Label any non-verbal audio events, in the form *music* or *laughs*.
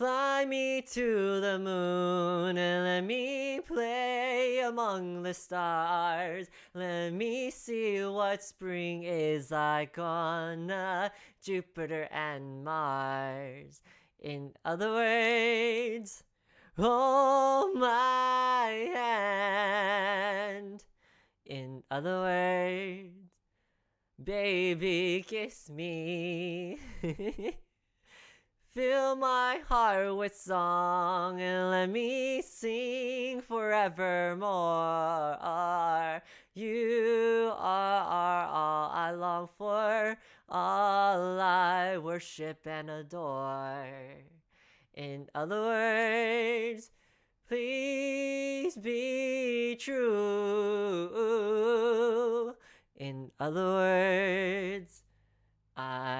Fly me to the moon and let me play among the stars. Let me see what spring is like on uh, Jupiter and Mars. In other words, hold my hand. In other words, baby, kiss me. *laughs* Fill my heart with song and let me sing forevermore. You are all I long for, all I worship and adore. In other words, please be true. In other words, I